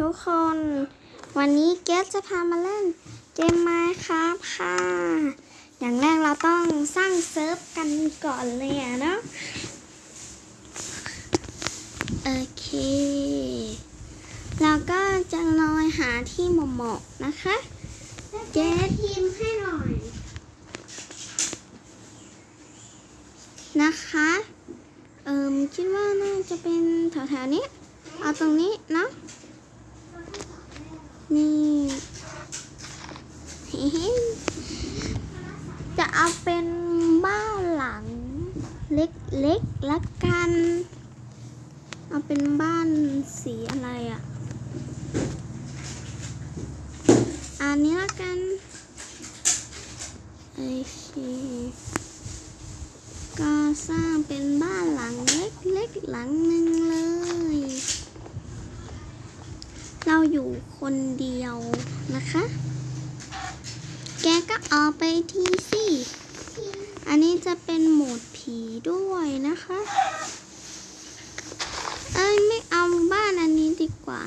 ทุกคน วันนี้เกสจะพามาเล่นเกมไม้ครับค่ะ อย่างแรกเราต้องสร้างเซิร์ฟกันก่อนเลยอะเนาะโอเค เราก็จะลอยหาที่เหมาะๆนะคะเกสทีมให้หน่อย นะคะเอิมคิดว่าน่าจะเป็นแถวๆนี้ เอาตรงนี้เนาะ นี่จะเอาเป็นบ้านหลัง เล็กๆละกัน เอาเป็นบ้านสีอะไรอะ่ะ อันนี้ละกันโอเคก็สร้างเป็นบ้านหลังเล็กๆหลังหนึ่งเลย เราอยู่คนเดียวนะคะ แกก็เอาไปทีสิ อันนี้จะเป็นโหมดผีด้วยนะคะ เอ้ยไม่เอาบ้านอันนี้ดีกว่า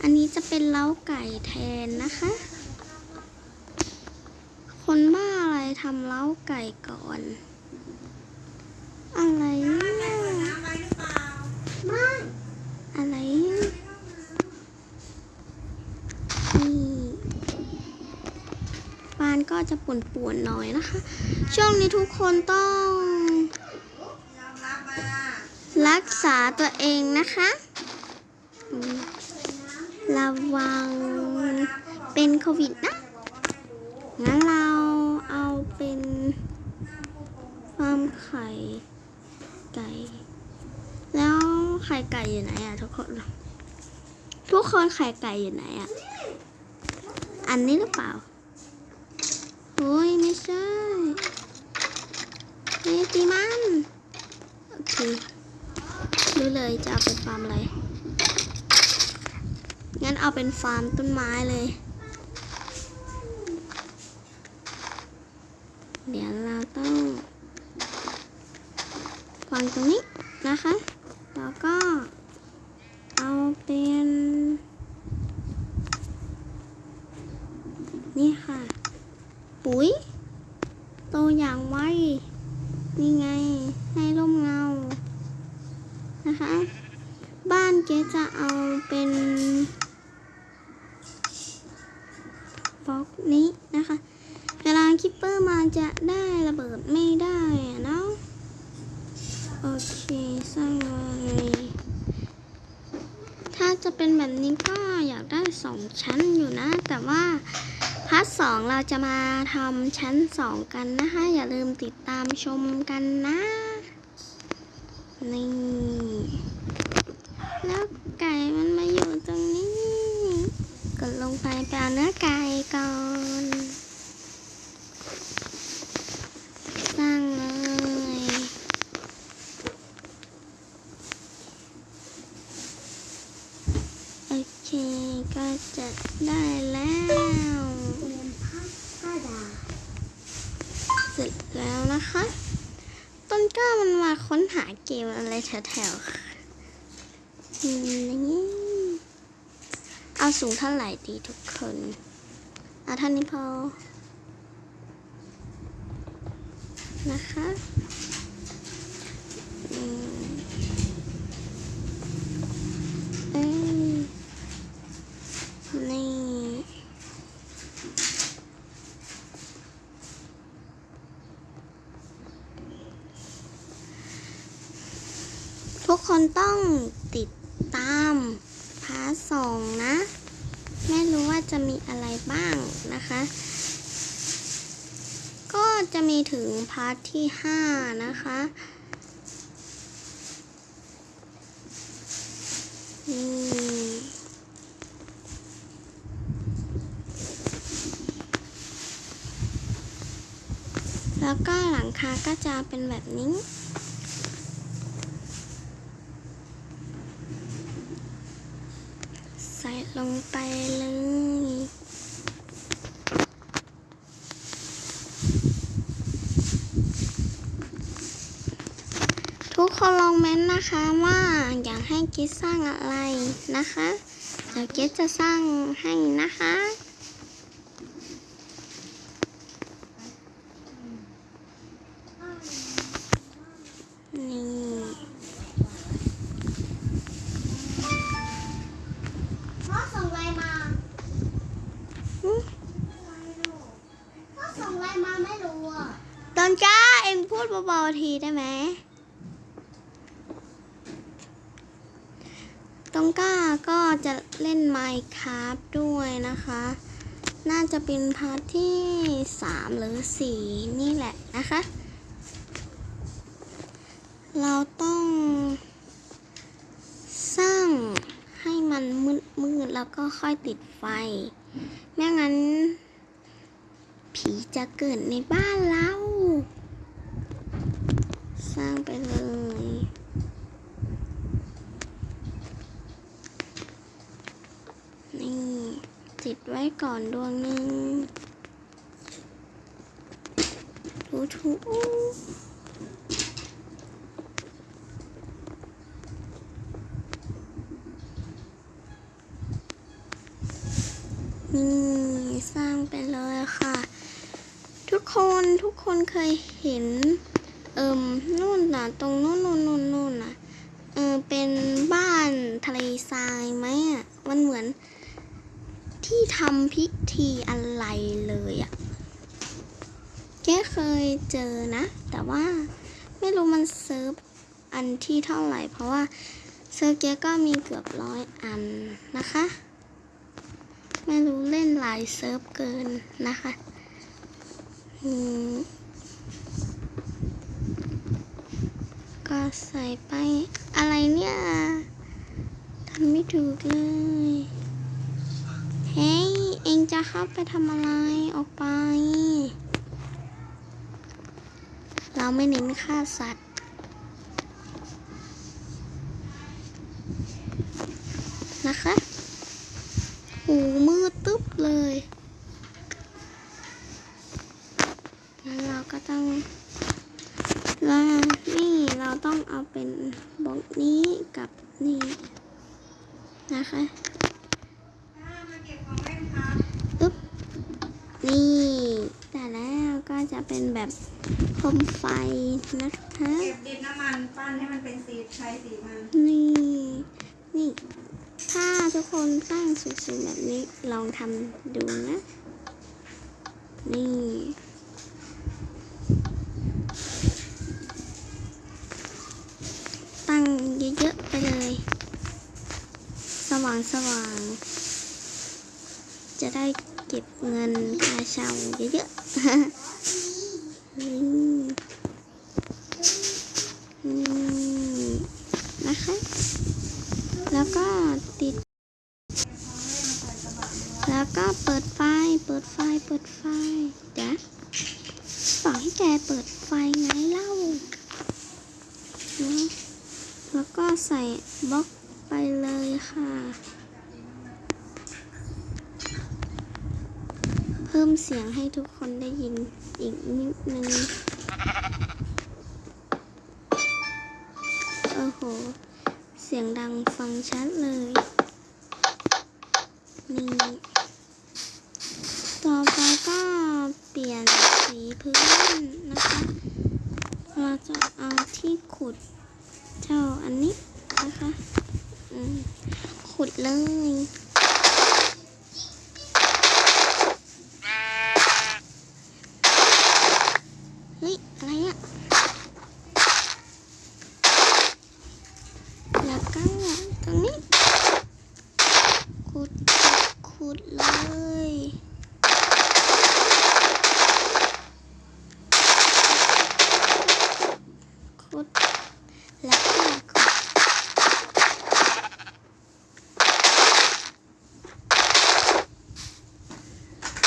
อันนี้จะเป็นเล้าไก่แทนนะคะ คนบ้าอะไรทำเล้าไก่ก่อน อะไรเนี่ย ไม่ อะไรเนี่ยนี่บ้าน ก็จะป่วนๆหน่อยนะคะ ช่วงนี้ทุกคนต้อง รักษาตัวเองนะคะ ระวังเป็นโควิดนะ งั้นเราเอาเป็นฟาร์มไข่ไก่ แล้วไข่ไก่อยู่ไหนอะทุกคน ทุกคนไข่ไก่อยู่ไหนอะอันนี้หรือเปล่า ใช่นี่ตีมันโอเครู้เลยจะเอาเป็นฟาร์มอะไรงั้นเอาเป็นฟาร์มต้นไม้เลย เดี๋ยวเราต้องวางตรงนี้นะคะ แล้วก็เอาเป็น นี่ค่ะ ปุ๋ย โตอย่างไว นี่ไง ให้ร่มเงา นะคะ บ้านเจ๊จะเอาเป็น บล็อกนี้นะคะ เวลา creeper มาจะได้ระเบิดไม่ได้อะเนาะโอเคสร้างเลยถ้าจะเป็นแบบนี้ก็อยากได้สองชั้นอยู่นะ แต่ว่าพาร์ทสองเราจะมาทำชั้นสองกันนะคะ อย่าลืมติดตามชมกันนะ นี่ แล้วไก่มันมาอยู่ตรงนี้ กดลงไปไปเอาเนื้อไก่อน สร้างเลย โอเค ก็จะได้แล้ว เรียนภาคก็ดา เสร็จแล้วนะคะ ต้นกล้ามันมาค้นหาเกมอะไร แถวนี่เอาสูงเท่าไหร่ดีทุกคน เอาเท่านี้พอ นะคะอืมเอ้ยนี่ ทุกคน ต้องติดตามพาร์ทสองนะ ไม่รู้ว่าจะมีอะไรบ้างนะคะ ก็จะมีถึงพาร์ทที่ห้านะคะ นี่แล้วก็หลังคาก็จะเป็นแบบนี้ ใส่ ลงไปเลยทุกคนลองเม้นนะคะว่าอยากให้เกดสร้างอะไรนะคะเดี๋ยวเกดจะสร้างให้นะคะนี่ พ่อส่งไลน์มา อืม พ่อส่งไลน์มาไม่รู้อะ ตอนจ้าเองพูดเบาๆทีได้ไหมตองก้าก็จะ เล่น Minecraft ด้วยนะคะ น่าจะเป็น part ที่ 3 หรือ 4 นี่แหละนะคะ เราต้องสร้างให้มันมืดๆแล้วก็ค่อยติดไฟ ไม่งั้น ผีจะเกิดในบ้านเรา สร้างไปเลย ติดไว้ก่อนดวงหนึ่งถูถูนี่สร้างไปเลยค่ะ ทุกคนทุกคนเคยเห็น เอิมนู่นน่ะ ตรงนู่นนู่นนู่นนู่นน่ะ เออเป็นบ้านทะเลทรายไหมอะ มันเหมือน ที่ทำพิธีอะไรเลยอะเจ๊เคยเจอนะ แต่ว่าไม่รู้มันเซิร์ฟอันที่เท่าไหร่ เพราะว่าเซิร์ฟเจ๊ก็มีเกือบร้อยอันนะคะ ไม่รู้เล่นหลายเซิร์ฟเกินนะคะอืมก็ใส่ไปอะไรเนี่ยทำไม่ถูกเลย เฮ้ย เองจะเข้าไปทำอะไร ออกไป เราไม่เน้นฆ่าสัตว์ นะคะหูมืดตึ๊บเลย งั้นเราก็ต้องแล้วนี่เราต้องเอาเป็นบล็อกนี้กับนี่นะคะอึ๊บ นี่แต่แล้วก็จะเป็นแบบโคมไฟนะคะเก็บดินน้ำมันปั้นให้มันเป็นสีใช้สีมันนี่นี่ ถ้าทุกคนสร้างสวยๆแบบนี้ลองทำดูนะ นี่ตั้งเยอะๆไปเลย สว่างสว่างๆ จะได้เก็บเงินค่าเช่าเยอะๆนะคะ แล้วก็ติด แล้วก็เปิดไฟ เปิดไฟ เปิดไฟเดี๋ยวบอกให้แกเปิดไฟไงเล่า แล้วก็ใส่บล็อกไปเลยค่ะ เพิ่มเสียงให้ทุกคนได้ยินอีกนิดนึง โอ้โห เสียงดังฟังชัดเลย นี่ ต่อไปก็เปลี่ยนสีพื้นนะคะ เราจะเอาที่ขุดเจ้าอันนี้นะคะ ขุดเลย เฮ้ย อะไรอะ แล้วก็ตรงนี้ ขุดขุดเลย ขุด แล้วก็ขุด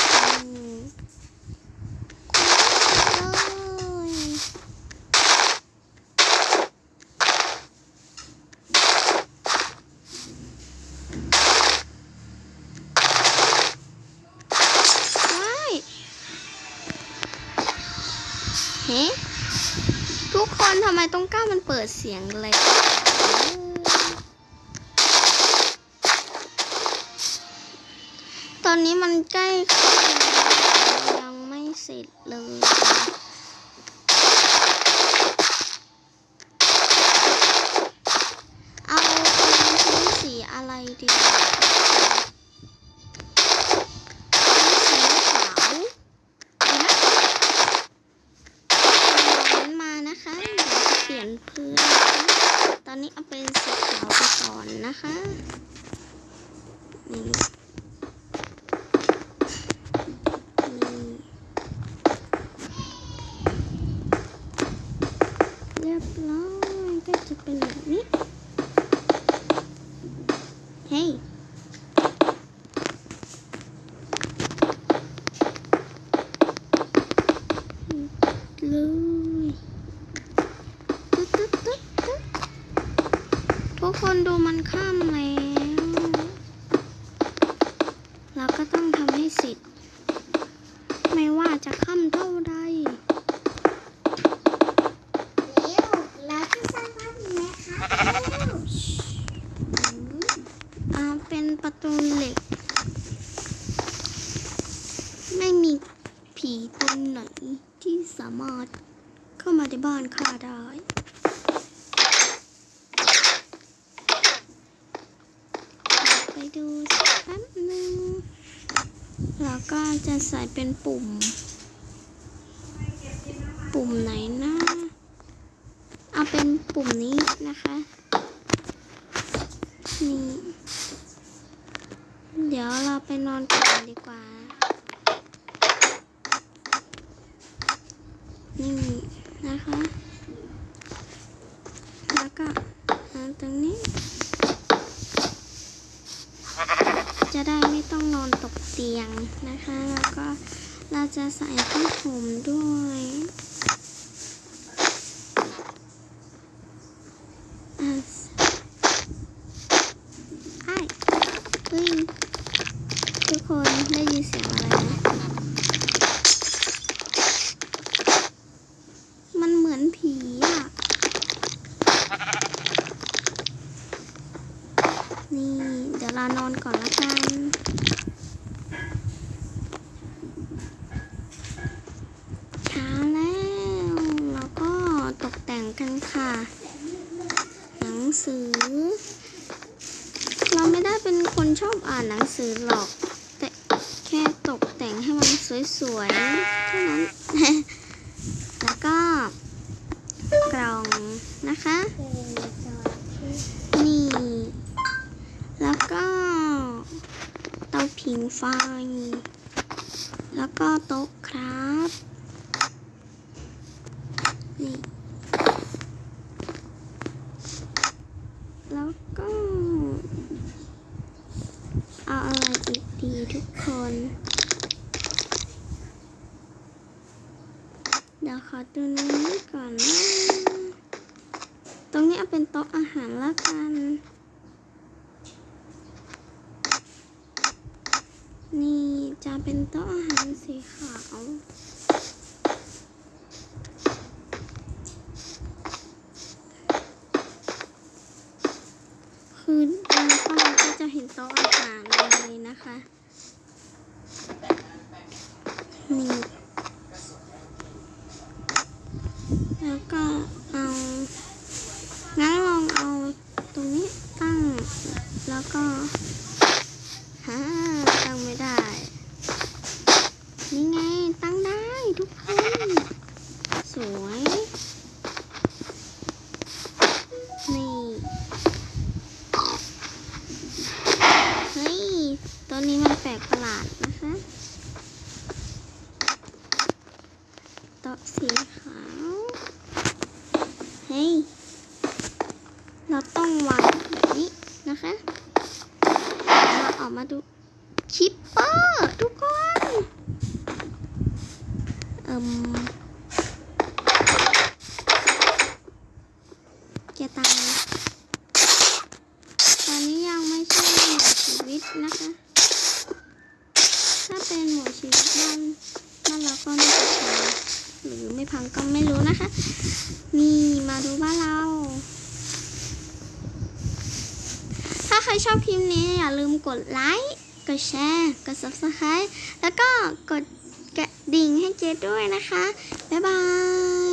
อืมขุดเลย ว้ายเฮ้ทุกคนทำไม ตรงก้ามันเปิดเสียงเลยตอนนี้มันใกล้ยังไม่เสร็จเลย เอาเป็นพื้นสีอะไรดีพื้นสีขาวดีนะเอานั้นมานะคะเดี๋ยว จะเปลี่ยนพื้นนตอนนี้เอาเป็นสีขาวไปก่อนนะคะนี่นี่เรียบร้อยก็จะเป็นแบบนี้ เฮ้ยเลยตึ๊ดตึ๊ดตึ๊ดตึ๊ดทุกคนดูมันข้ามแล้ว เราก็ต้องทำให้เสร็จ ไม่ว่าจะข้ามเท่าใด เร็วเราจะสร้างบ้านไหมคะเร็ว อ่าเป็นประตูเหล็ก ไม่มี ผีตนไหนที่สามารถเข้ามาในบ้านข้าได้ไปดูสักแป๊บหนึ่งแล้วก็จะใส่เป็นปุ่ม ปุ่มไหนนะเอาเป็นปุ่มนี้นะคะนี่เดี๋ยวเราไปนอนก่อนดีกว่า นี่นะคะ แล้วก็เอาตรงนี้ จะได้ไม่ต้องนอน ตกเตียงนะคะ แล้วก็เราจะใส่ผ้าห่มด้วยไอ้เฮ้ยทุกคนได้ยินเสียงอะไรไหมนเหมือนผีอะ นี่ เดี๋ยวเรานอนก่อนละกัน เช้าแล้ว เราก็ตกแต่งกันค่ะ หนังสือ เราไม่ได้เป็นคนชอบอ่า นังสือหรอก แต่แค่ตกแต่งให้มันสวยๆเท่านั้น แล้วก็กล่องนะคะ นี่ แล้วก็เตาผิงไฟ แล้วก็โต๊ะครับ นี่ แล้วก็ เอาอะไรอีกดี ทุกคน เดี๋ยวขอดูนี้ก่อนนะตรงนี้เอาเป็นโต๊ะอาหารละกัน นี่จะเป็นโต๊ะอาหารสีขาวคือเราเข้ามาก็จะเห็นโต๊ะอาหารเลยนะคะ นี่แล้วก็เอางั้นลองเอาตรงนี้ตั้ง แล้วก็ฮ่าตั้งไม่ได้ นี่ไงตั้งได้ทุกคนสวยนี่เฮ้ยตัวนี้มันแปลกประหลาดนะคะ โต๊ะสีขาว เฮ้ย เราต้องวางแบบนี้นะคะเราออกมาดู creeper ทุกคน เอิม แกตาย ตอนนี้ยังไม่ใช่หมอชีวิตนะคะ ถ้าเป็นหมอชีวิตบ้านบ้านเราก็น่าจะตายหรือไม่พังก็ไม่รู้นะคะ นี่มาดูบ้านเรา ถ้าใครชอบคลิปนี้อย่าลืมกดไลค์ กดแชร์ กด subscribe แล้วก็กดกระดิ่งให้เจ๊ด้วยนะคะ บ๊ายบาย